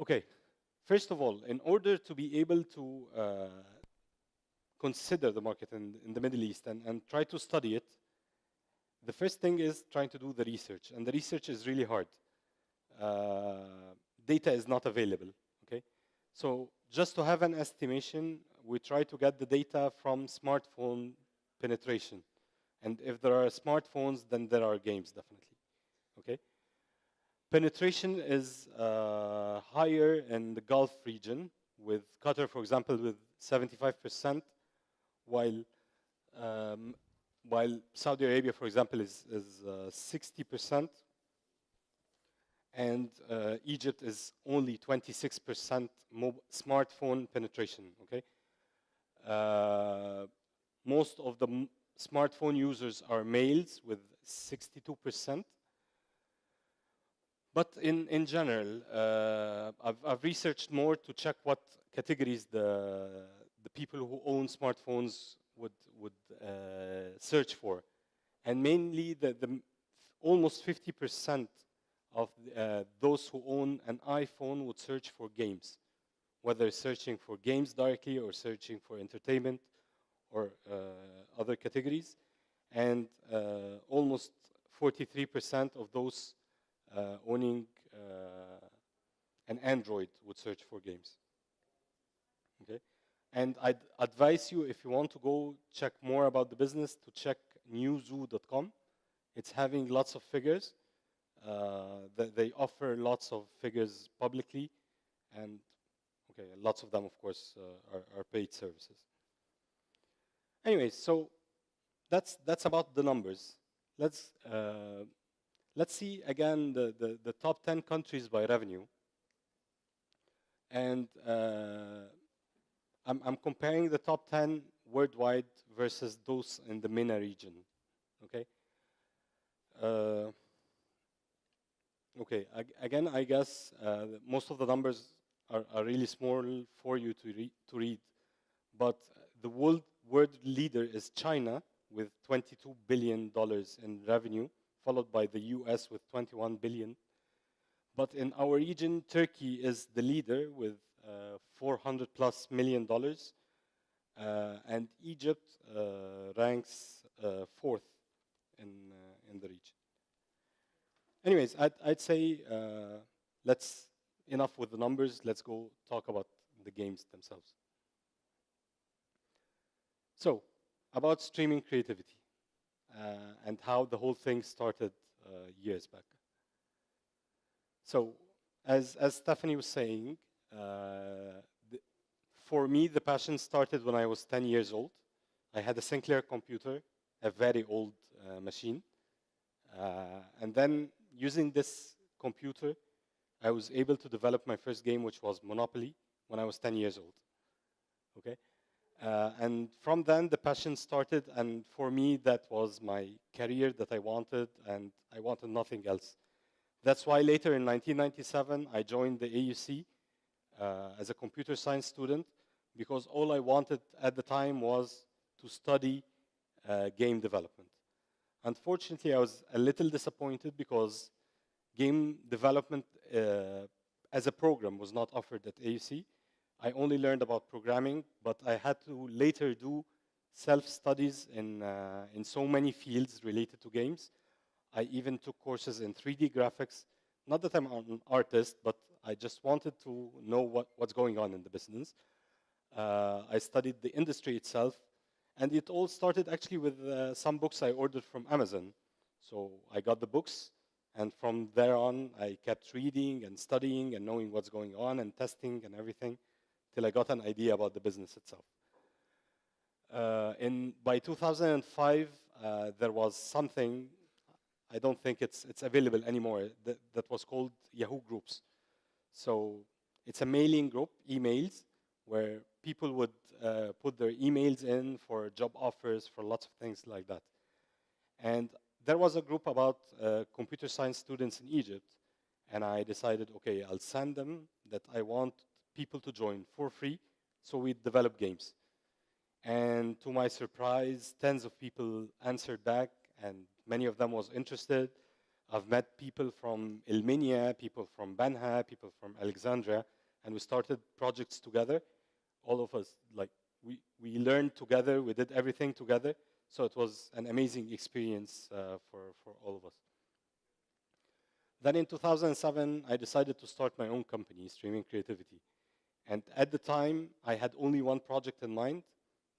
Okay, first of all, in order to be able to uh, consider the market in, in the Middle East and, and try to study it, the first thing is trying to do the research, and the research is really hard. Uh, data is not available, okay? So just to have an estimation, we try to get the data from smartphone penetration. And if there are smartphones, then there are games, definitely, okay? Penetration is uh, higher in the Gulf region, with Qatar, for example, with 75%, while um, while Saudi Arabia, for example, is, is uh, 60%, and uh, Egypt is only 26% smartphone penetration, okay? Uh, most of the smartphone users are males with 62%. But in, in general, uh, I've, I've researched more to check what categories the, the people who own smartphones would, would uh, search for. And mainly the, the almost 50% of uh, those who own an iPhone would search for games, whether searching for games directly or searching for entertainment or uh, other categories. And uh, almost 43% of those owning uh, an Android would search for games. Okay? And I'd advise you, if you want to go check more about the business, to check newzoo.com. It's having lots of figures. Uh, they offer lots of figures publicly, and okay, lots of them, of course, uh, are, are, paid services. Anyway, so that's that's about the numbers. Let's uh, let's see again the, the, the top 10 countries by revenue. And uh, I'm, I'm comparing the top 10 worldwide versus those in the MENA region, okay? Uh, okay, Ag again, I guess uh, most of the numbers are, are really small for you to, re to read, but the world, world leader is China with $22 billion in revenue, followed by the US with 21 billion. But in our region, Turkey is the leader with uh, 400 plus million dollars. Uh, and Egypt uh, ranks fourth in, in the region. Anyways, I'd, I'd say let's, enough with the numbers, let's go talk about the games themselves. So, about streaming creativity uh, and how the whole thing started uh, years back. So, as, as Stephanie was saying, uh, the, for me, the passion started when I was 10 years old. I had a Sinclair computer, a very old uh, machine. Uh, and then using this computer, I was able to develop my first game, which was Monopoly, when I was 10 years old. Okay? Uh, and from then, the passion started, and for me, that was my career that I wanted, and I wanted nothing else. That's why later in 1997, I joined the AUC, uh, as a computer science student because all I wanted at the time was to study uh, game development. Unfortunately, I was a little disappointed because game development uh, as a program was not offered at AUC. I only learned about programming, but I had to later do self-studies in, uh, in so many fields related to games. I even took courses in 3D graphics. Not that I'm an artist, but I just wanted to know what, what's going on in the business. Uh, I studied the industry itself, and it all started actually with uh, some books I ordered from Amazon. So I got the books, and from there on, I kept reading and studying and knowing what's going on and testing and everything till I got an idea about the business itself. Uh, in, by 2005, uh, there was something, I don't think it's, it's available anymore, that, that was called Yahoo Groups. So it's a mailing group, emails, where people would uh, put their emails in for job offers, for lots of things like that. And there was a group about uh, computer science students in Egypt, and I decided, okay, I'll send them that I want people to join for free, so we develop games. And to my surprise, tens of people answered back, and many of them was interested. I've met people from El Minya, people from Banha, people from Alexandria, and we started projects together. All of us, like, we, we learned together, we did everything together. So it was an amazing experience uh, for, for all of us. Then in 2007, I decided to start my own company, Streaming Creativity. And at the time, I had only one project in mind,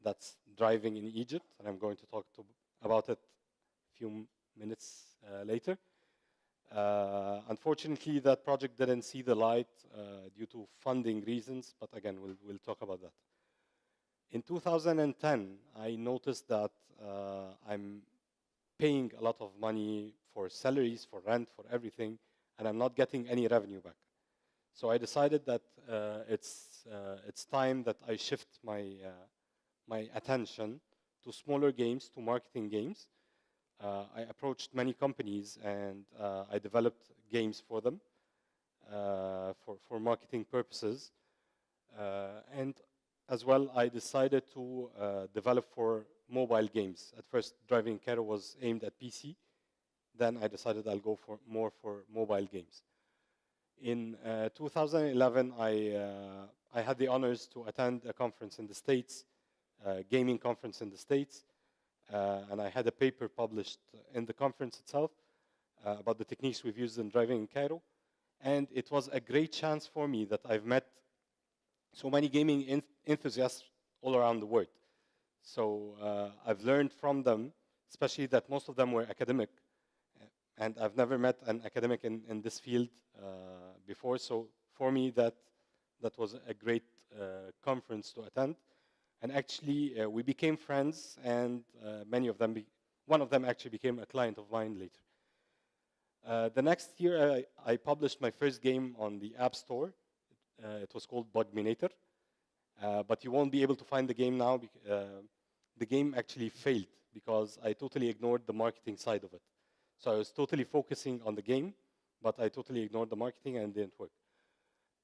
that's driving in Egypt, and I'm going to talk to, about it a few minutes uh, later. Uh, unfortunately, that project didn't see the light uh, due to funding reasons, but again, we'll, we'll talk about that. In 2010, I noticed that uh, I'm paying a lot of money for salaries, for rent, for everything, and I'm not getting any revenue back. So I decided that uh, it's, uh, it's time that I shift my, uh, my attention to smaller games, to marketing games. Uh, I approached many companies and uh, I developed games for them uh, for, for marketing purposes. and as well, I decided to develop for mobile games. At first, Driving Care was aimed at PC. Then I decided I'll go for more for mobile games. In uh, 2011, I, uh, I had the honors to attend a conference in the States, a gaming conference in the States, uh, and I had a paper published in the conference itself uh, about the techniques we've used in driving in Cairo. And it was a great chance for me that I've met so many gaming enthusiasts all around the world. So uh, I've learned from them, especially that most of them were academic. And I've never met an academic in, in this field uh, before. So for me, that, that was a great uh, conference to attend. And actually, uh, we became friends, and many of them, one of them actually became a client of mine later. Uh, the next year, I, I, published my first game on the App Store. Uh, it was called Bugminator. Uh, but you won't be able to find the game now. the game actually failed because I totally ignored the marketing side of it. So I was totally focusing on the game, but I totally ignored the marketing and didn't work.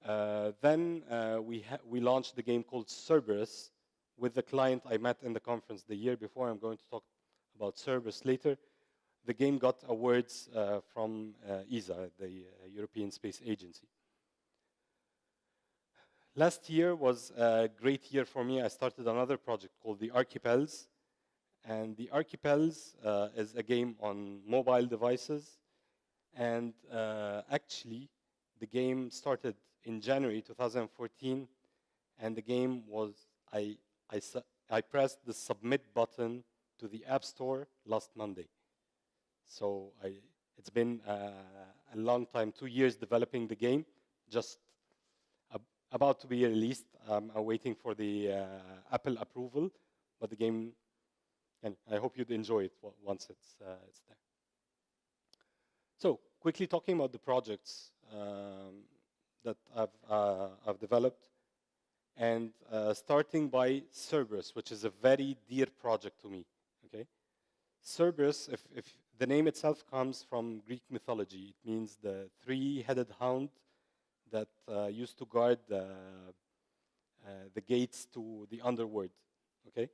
Uh, then uh, we, we launched the game called Cerberus with the client I met in the conference the year before. I'm going to talk about Cerberus later. The game got awards uh, from uh, ESA, the uh, European Space Agency. Last year was a great year for me. I started another project called the Archipels. And the Archipels uh, is a game on mobile devices. And uh, actually, the game started in January 2014. And the game was, I, I, I pressed the submit button to the App Store last Monday. So I, it's been uh, a long time, two years developing the game, just about to be released. I'm waiting for the uh, Apple approval, but the game, and I hope you'd enjoy it once it's, uh, it's there. So quickly talking about the projects um, that I've, uh, I've developed, and uh, starting by Cerberus, which is a very dear project to me, okay? Cerberus, if, if the name itself comes from Greek mythology, it means the three-headed hound that uh, used to guard the, uh, the gates to the underworld, okay?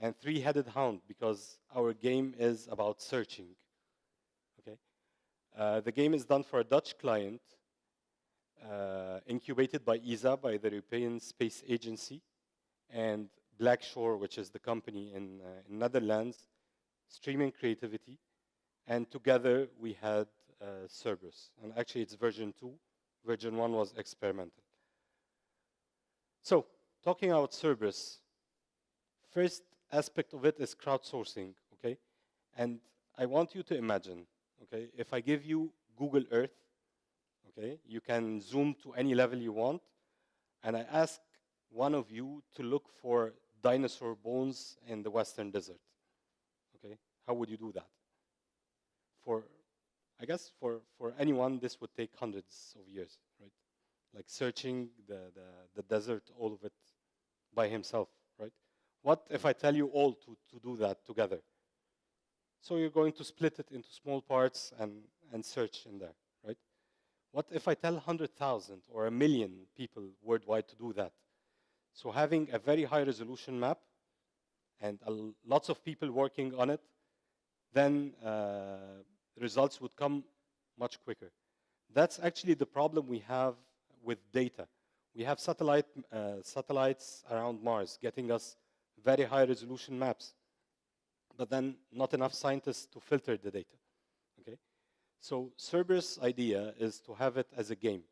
And three-headed hound, because our game is about searching, okay? Uh, the game is done for a Dutch client, uh, incubated by ESA, by the European Space Agency, and Blackshore, which is the company in, uh, in Netherlands, streaming creativity, and together we had uh, Cerberus. And actually it's version two, version 1 was experimental. So, talking about Cerberus, first aspect of it is crowdsourcing, okay? And I want you to imagine, okay, if I give you Google Earth, okay, you can zoom to any level you want, and I ask one of you to look for dinosaur bones in the western desert, okay? How would you do that? For I guess for, for anyone, this would take hundreds of years, right? Like searching the, the, the desert, all of it by himself? What if I tell you all to, to do that together? So you're going to split it into small parts and, and search in there, right? What if I tell 100,000 or a million people worldwide to do that? So having a very high resolution map and lots of people working on it, then uh, results would come much quicker. That's actually the problem we have with data. We have satellite, uh, satellites around Mars getting us very high resolution maps, but then not enough scientists to filter the data. Okay? So Cerberus' idea is to have it as a game.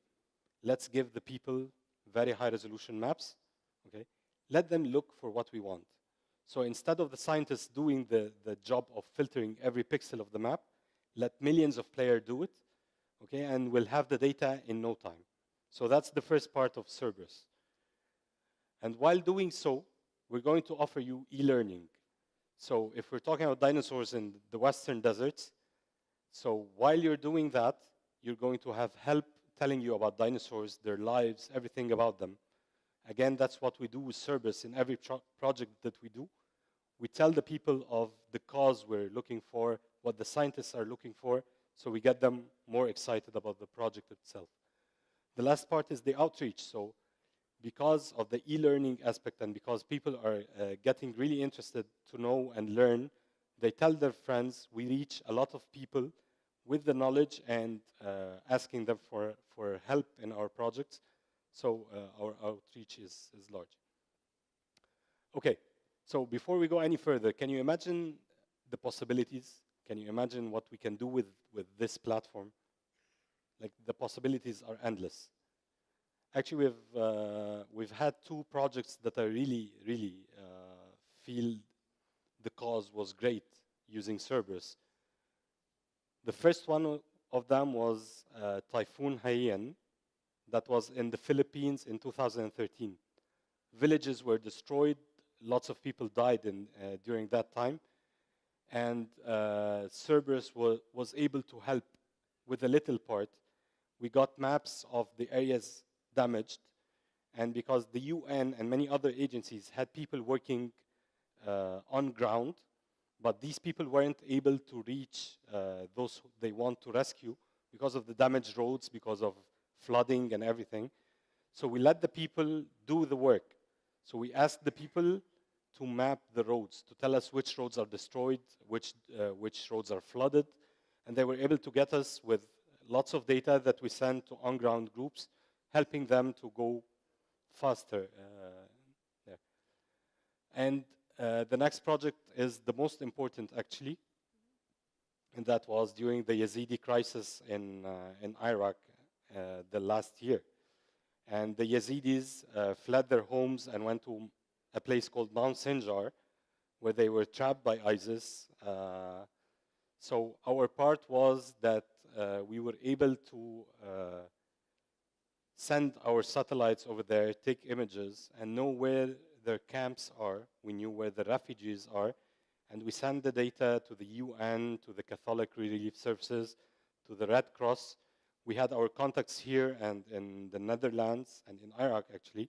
Let's give the people very high resolution maps. Okay? Let them look for what we want. So instead of the scientists doing the, the job of filtering every pixel of the map, let millions of players do it, okay, and we'll have the data in no time. So that's the first part of Cerberus. And while doing so, we're going to offer you e-learning. So if we're talking about dinosaurs in the western deserts, so while you're doing that, you're going to have help telling you about dinosaurs, their lives, everything about them. Again, that's what we do with Cerberus in every project that we do. We tell the people of the cause we're looking for, what the scientists are looking for, so we get them more excited about the project itself. The last part is the outreach. So because of the e-learning aspect and because people are uh, getting really interested to know and learn, they tell their friends, we reach a lot of people with the knowledge and uh, asking them for, for help in our projects. So uh, our outreach is, is large. Okay, so before we go any further, can you imagine the possibilities? Can you imagine what we can do with, with this platform? Like the possibilities are endless. Actually, we've, uh, we've had two projects that I really, really uh, feel the cause was great using Cerberus. The first one of them was uh, Typhoon Haiyan that was in the Philippines in 2013. Villages were destroyed, lots of people died in, uh, during that time, and uh, Cerberus was, was able to help with a little part. We got maps of the areas damaged, and because the UN and many other agencies had people working uh, on ground, but these people weren't able to reach uh, those they want to rescue because of the damaged roads, because of flooding and everything. So we let the people do the work. So we asked the people to map the roads, to tell us which roads are destroyed, which, uh, which roads are flooded, and they were able to get us with lots of data that we sent to on-ground groups, helping them to go faster uh. And uh, the next project is the most important, actually, and that was during the Yazidi crisis in, uh, in Iraq uh, the last year. And the Yazidis uh, fled their homes and went to a place called Mount Sinjar, where they were trapped by ISIS. Uh, so our part was that we were able to send our satellites over there, take images, and know where their camps are. We knew where the refugees are. And we send the data to the UN, to the Catholic Relief Services, to the Red Cross, we had our contacts here and in the Netherlands and in Iraq actually.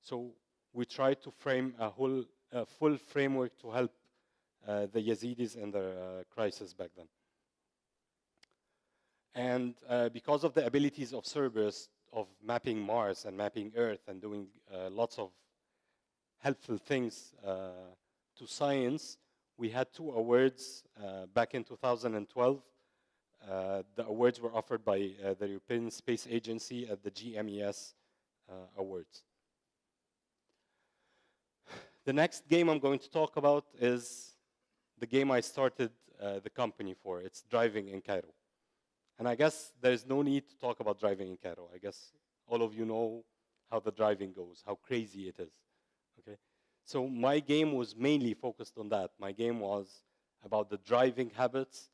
So we tried to frame a whole a full framework to help uh, the Yazidis in their uh, crisis back then. And uh, because of the abilities of Cerberus of mapping Mars and mapping Earth and doing uh, lots of helpful things uh, to science, we had two awards uh, back in 2012 uh, the awards were offered by uh, the European Space Agency at the GMES uh, Awards. The next game I'm going to talk about is the game I started the company for. It's driving in Cairo. And I guess there's no need to talk about driving in Cairo. I guess all of you know how the driving goes, how crazy it is. Okay? So my game was mainly focused on that. My game was about the driving habits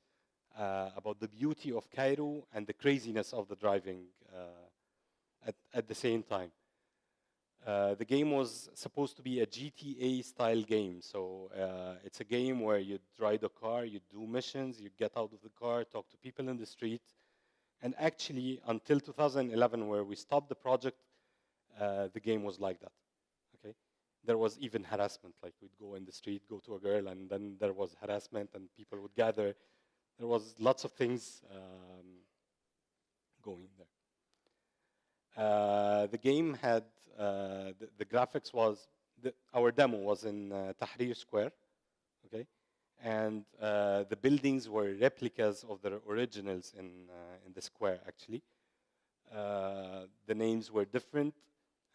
uh, about the beauty of Cairo and the craziness of the driving uh, at, at the same time. Uh, the game was supposed to be a GTA style game. So uh, it's a game where you drive a car, you do missions, you get out of the car, talk to people in the street. And actually, until 2011, where we stopped the project, uh, the game was like that. Okay, There was even harassment, like we'd go in the street, go to a girl, and then there was harassment, and people would gather there was lots of things um, going there. Uh, the game had, uh, the, the, graphics was, the, our demo was in uh, Tahrir Square, okay? And the buildings were replicas of the originals in, in the square actually. The names were different,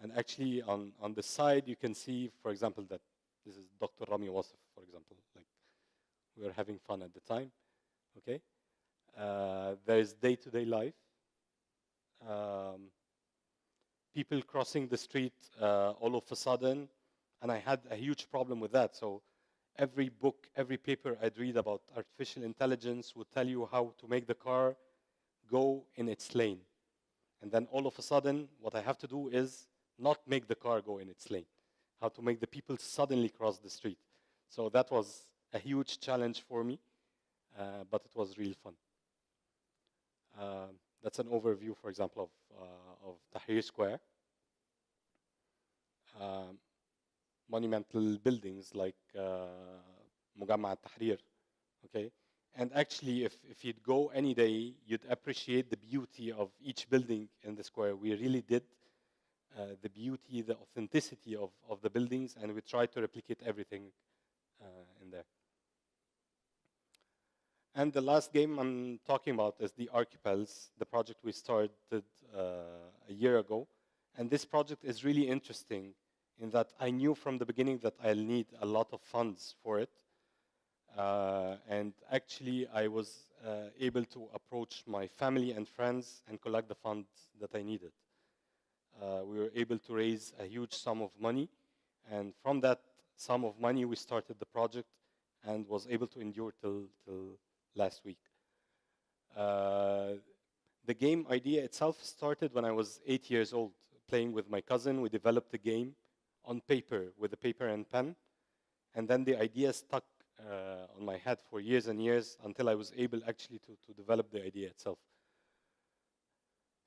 and actually on, on the side you can see, for example, that this is Dr. Rami Wasif, for example. Like we were having fun at the time. Okay, uh, there is day-to-day life. Um, people crossing the street uh, all of a sudden, and I had a huge problem with that. So every book, every paper I'd read about artificial intelligence would tell you how to make the car go in its lane. And then all of a sudden, what I have to do is not make the car go in its lane, how to make the people suddenly cross the street. So that was a huge challenge for me, uh, but it was real fun. Uh, that's an overview, for example, of, uh, of Tahrir Square. Um, monumental buildings like uh, Mugamma Tahrir, okay? And actually, if, if you'd go any day, you'd appreciate the beauty of each building in the square. We really did uh, the beauty, the authenticity of, of the buildings, and we tried to replicate everything uh, in there. And the last game I'm talking about is the Archipels, the project we started uh, a year ago. And this project is really interesting in that I knew from the beginning that I'll need a lot of funds for it. Uh, and actually, I was uh, able to approach my family and friends and collect the funds that I needed. Uh, we were able to raise a huge sum of money. And from that sum of money, we started the project and was able to endure till, till last week. Uh, the game idea itself started when I was eight years old, playing with my cousin. We developed the game on paper with a paper and pen. And then the idea stuck uh, on my head for years and years until I was able actually to, to develop the idea itself.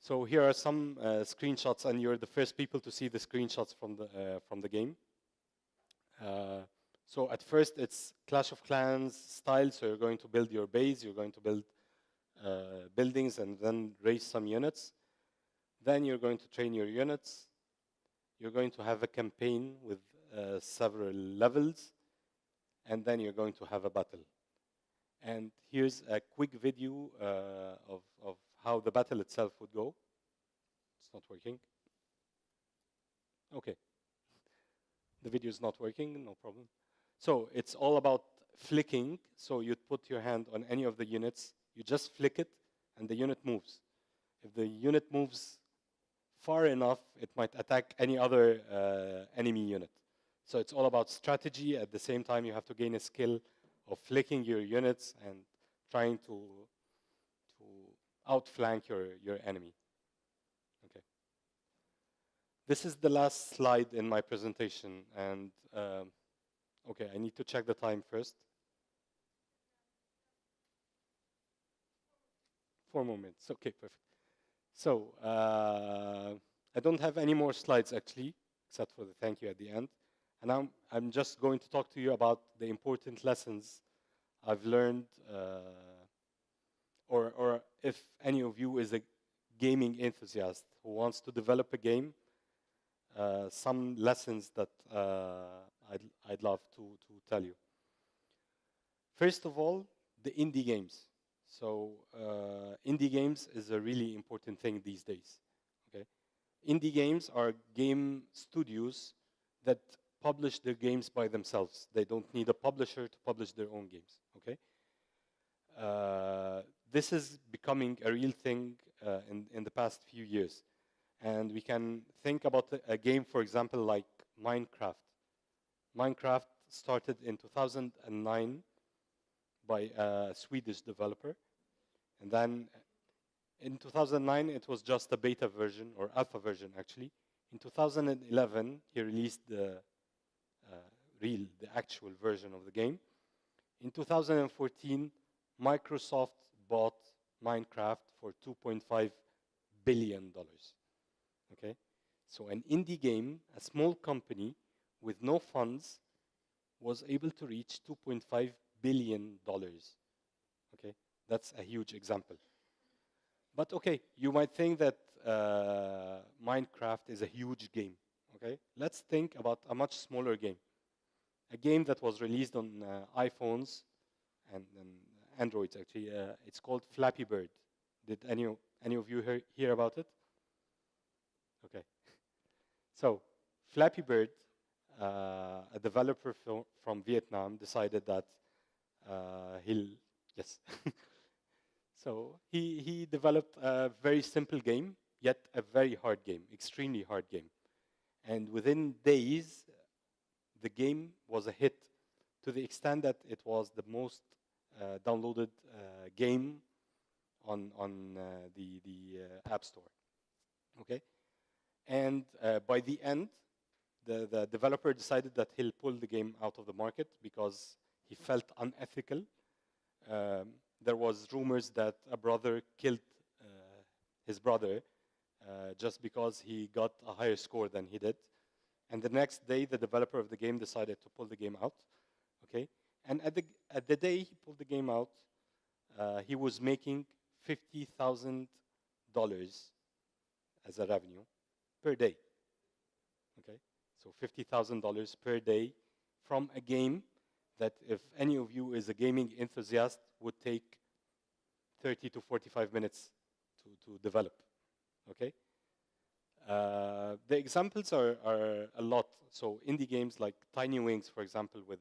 So here are some uh, screenshots, and you're the first people to see the screenshots from the, uh, from the game. So at first, it's Clash of Clans style, so you're going to build your base, you're going to build uh, buildings and then raise some units. Then you're going to train your units. You're going to have a campaign with uh, several levels, and then you're going to have a battle. And here's a quick video uh, of, of how the battle itself would go. It's not working. Okay. The video is not working, no problem. So it's all about flicking. So you put your hand on any of the units, you just flick it, and the unit moves. If the unit moves far enough, it might attack any other uh, enemy unit. So it's all about strategy. At the same time, you have to gain a skill of flicking your units and trying to, to outflank your, your enemy. Okay. This is the last slide in my presentation. And um, okay, I need to check the time first. Four more minutes. Okay, perfect. So uh, I don't have any more slides actually, except for the thank you at the end. And I'm, I'm just going to talk to you about the important lessons I've learned, uh, or, or if any of you is a gaming enthusiast who wants to develop a game, uh, some lessons that uh, I'd, I'd love to, to tell you. First of all, the indie games. So uh, indie games is a really important thing these days. Okay, indie games are game studios that publish their games by themselves. They don't need a publisher to publish their own games. Okay, uh, this is becoming a real thing uh, in in the past few years, and we can think about a, a game, for example, like Minecraft. Minecraft started in 2009 by a Swedish developer. And then in 2009, it was just a beta version, or alpha version, actually. In 2011, he released the uh, real, the actual version of the game. In 2014, Microsoft bought Minecraft for 2.5 billion dollars. Okay, so an indie game, a small company with no funds, was able to reach 2.5 billion dollars. Okay, that's a huge example. But okay, you might think that uh, Minecraft is a huge game. Okay, let's think about a much smaller game. A game that was released on uh, iPhones and, and, Androids actually. Uh, it's called Flappy Bird. Did any Any of you hear, hear about it? Okay. So, Flappy Bird, a developer fro- from Vietnam, decided that uh, he'll, yes. so, he, he developed a very simple game, yet a very hard game, extremely hard game. And within days, the game was a hit to the extent that it was the most uh, downloaded uh, game on on uh, the the uh, App Store. Okay, and uh, by the end, the the developer decided that he'll pull the game out of the market because he felt unethical. Um, there was rumors that a brother killed uh, his brother uh, just because he got a higher score than he did. And the next day, the developer of the game decided to pull the game out. Okay, and at the at the day he pulled the game out, uh, he was making fifty thousand dollars as a revenue per day. So fifty thousand dollars per day from a game that, if any of you is a gaming enthusiast, would take thirty to forty-five minutes to to develop. Okay. Uh, the examples are, are a lot. So indie games like Tiny Wings, for example, with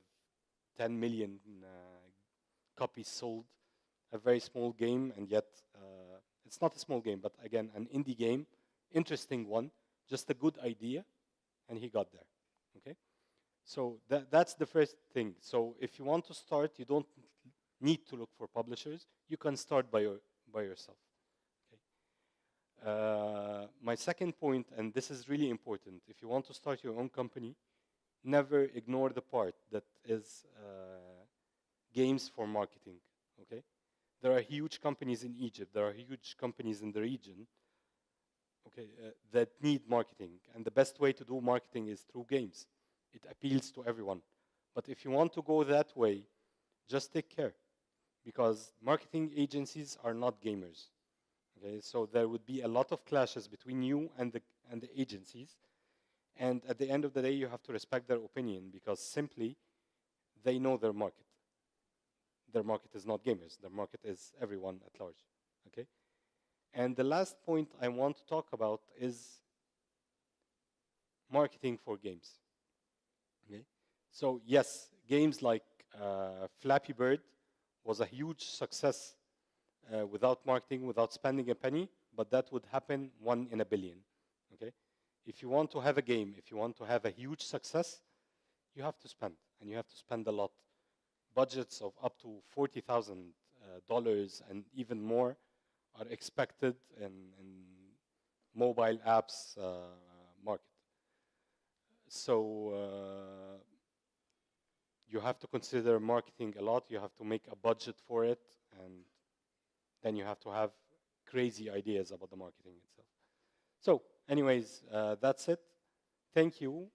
10 million uh, copies sold, a very small game, and yet uh, it's not a small game, but again, an indie game, interesting one, just a good idea, and he got there. Okay, so that, that's the first thing. So if you want to start, you don't need to look for publishers. You can start by your, by yourself. Uh, my second point, and this is really important, if you want to start your own company, never ignore the part that is uh, games for marketing. Okay, there are huge companies in Egypt. There are huge companies in the region. Okay, uh, that need marketing, and the best way to do marketing is through games. It appeals to everyone. But if you want to go that way, just take care, because marketing agencies are not gamers. Okay, so there would be a lot of clashes between you and the and the agencies, and at the end of the day, you have to respect their opinion because simply they know their market. Their market is not gamers. Their market is everyone at large. Okay, and the last point I want to talk about is marketing for games. Okay, so yes, games like uh, Flappy Bird was a huge success uh, without marketing, without spending a penny, but that would happen one in a billion. Okay? If you want to have a game, if you want to have a huge success, you have to spend, and you have to spend a lot. Budgets of up to forty thousand uh, dollars and even more are expected in, in mobile apps uh, market. So uh, you have to consider marketing a lot. You have to make a budget for it, and then you have to have crazy ideas about the marketing itself. So, anyways, uh, that's it. Thank you.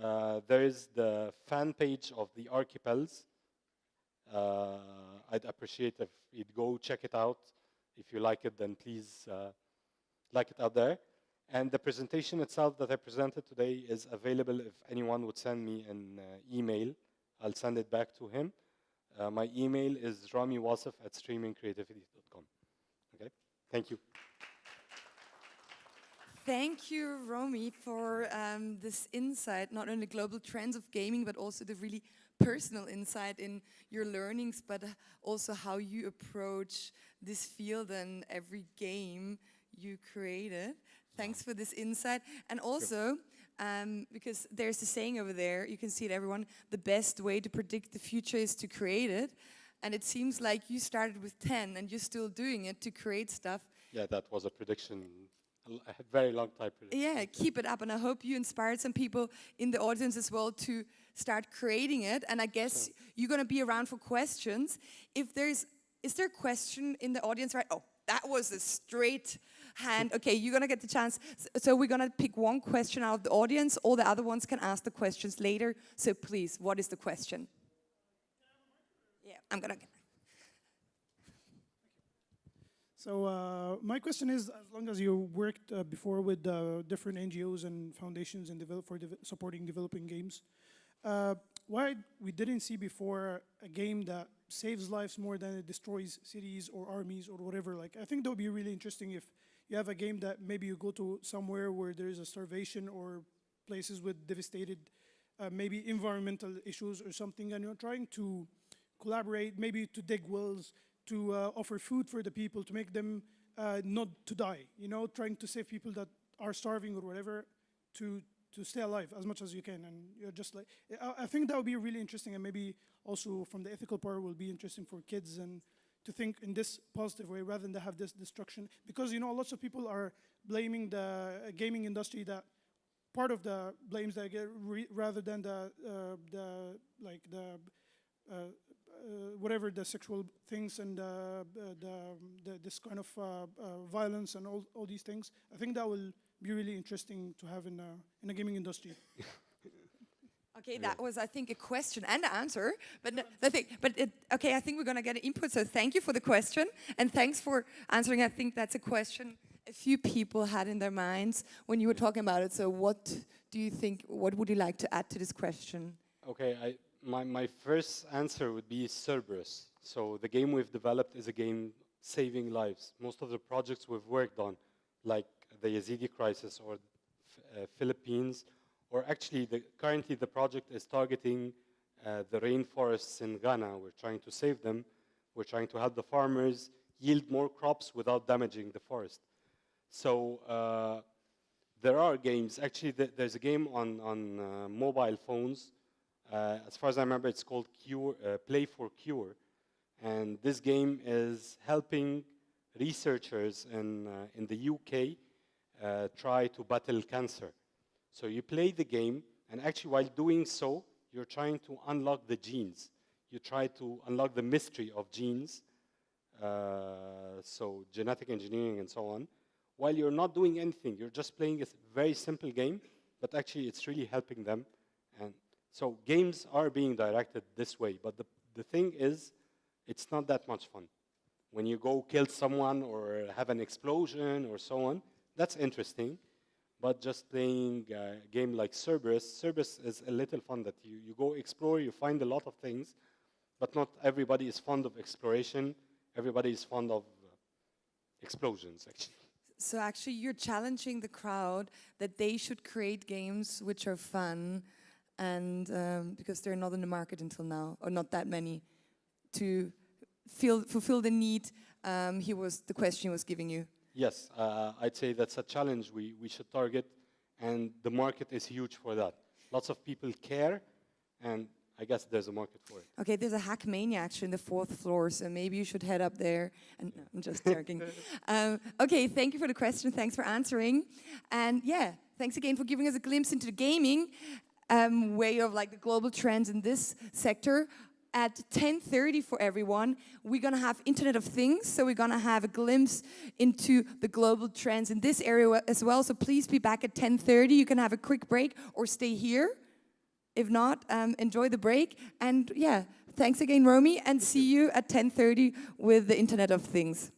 Uh, there is the fan page of the Archipels. Uh, I'd appreciate if you'd go check it out. If you like it, then please uh, like it out there. And the presentation itself that I presented today is available if anyone would send me an uh, email. I'll send it back to him. Uh, my email is ramiwasif at streamingcreativity.com. Okay, thank you. Thank you, Rami, for um, this insight, not only global trends of gaming, but also the really personal insight in your learnings, but also how you approach this field and every game you created. Thanks for this insight. And also, um, because there's a saying over there, you can see it everyone, the best way to predict the future is to create it. And it seems like you started with 10 and you're still doing it to create stuff. Yeah, that was a prediction, a very long time prediction. Yeah, keep it up. And I hope you inspired some people in the audience as well to start creating it. And I guess sure. you're going to be around for questions. If there's, is there a question in the audience, right? Oh, that was a straight hand. Okay, you're gonna get the chance. So we're gonna pick one question out of the audience. All the other ones can ask the questions later. So please, what is the question? Yeah, I'm gonna. So uh, my question is, as long as you worked uh, before with uh, different NGOs and foundations and develop for de supporting developing games, uh, why we didn't see before a game that saves lives more than it destroys cities or armies or whatever. Like, I think that would be really interesting if you have a game that maybe you go to somewhere where there is a starvation or places with devastated, uh, maybe environmental issues or something, and you're trying to collaborate, maybe to dig wells, to uh, offer food for the people, to make them uh, not to die, you know, trying to save people that are starving or whatever, to to stay alive as much as you can. And you're just like, I, I think that would be really interesting, and maybe also from the ethical part will be interesting for kids and to think in this positive way rather than to have this destruction. Because you know, lots of people are blaming the gaming industry that part of the blames they get re rather than the uh, the like the uh, uh, whatever the sexual things and uh, the, the this kind of uh, uh, violence and all all these things. I think that will be really interesting to have in a, in the gaming industry. Okay, that was, I think, a question and an answer. But no, the thing, but it, okay, I think we're gonna get an input. So thank you for the question and thanks for answering. I think that's a question a few people had in their minds when you were talking about it. So what do you think? What would you like to add to this question? Okay, I, my my first answer would be Cerberus. So the game we've developed is a game saving lives. Most of the projects we've worked on, like the Yazidi crisis or uh, Philippines, or actually the, currently the project is targeting uh, the rainforests in Ghana. We're trying to save them. We're trying to help the farmers yield more crops without damaging the forest. So uh, there are games. Actually, th there's a game on, on uh, mobile phones. Uh, as far as I remember, it's called Cure, uh, Play for Cure. And this game is helping researchers in, in the UK uh, try to battle cancer. So you play the game, and actually while doing so, you're trying to unlock the genes. You try to unlock the mystery of genes, uh, so genetic engineering and so on, while you're not doing anything. You're just playing a very simple game, but actually it's really helping them. And so games are being directed this way, but the, the thing is, it's not that much fun. When you go kill someone or have an explosion or so on, that's interesting. But just playing a game like Cerberus, Cerberus is a little fun that you, you go explore, you find a lot of things, but not everybody is fond of exploration. Everybody is fond of uh, explosions, actually. So actually you're challenging the crowd that they should create games which are fun and um, because they're not in the market until now, or not that many, to feel, fulfill the need um, he was, the question he was giving you. Yes, uh, I'd say that's a challenge we, we should target, and the market is huge for that. Lots of people care, and I guess there's a market for it. Okay, there's a Hackmania actually in the fourth floor, so maybe you should head up there. And no, I'm just joking. um, okay, thank you for the question. Thanks for answering. And yeah, thanks again for giving us a glimpse into the gaming um, way of like the global trends in this sector at 10.30 for everyone, we're gonna have Internet of Things, so we're gonna have a glimpse into the global trends in this area as well, so please be back at 10.30. You can have a quick break or stay here. If not, um, enjoy the break. And yeah, thanks again, Rami, and see you at 10.30 with the Internet of Things.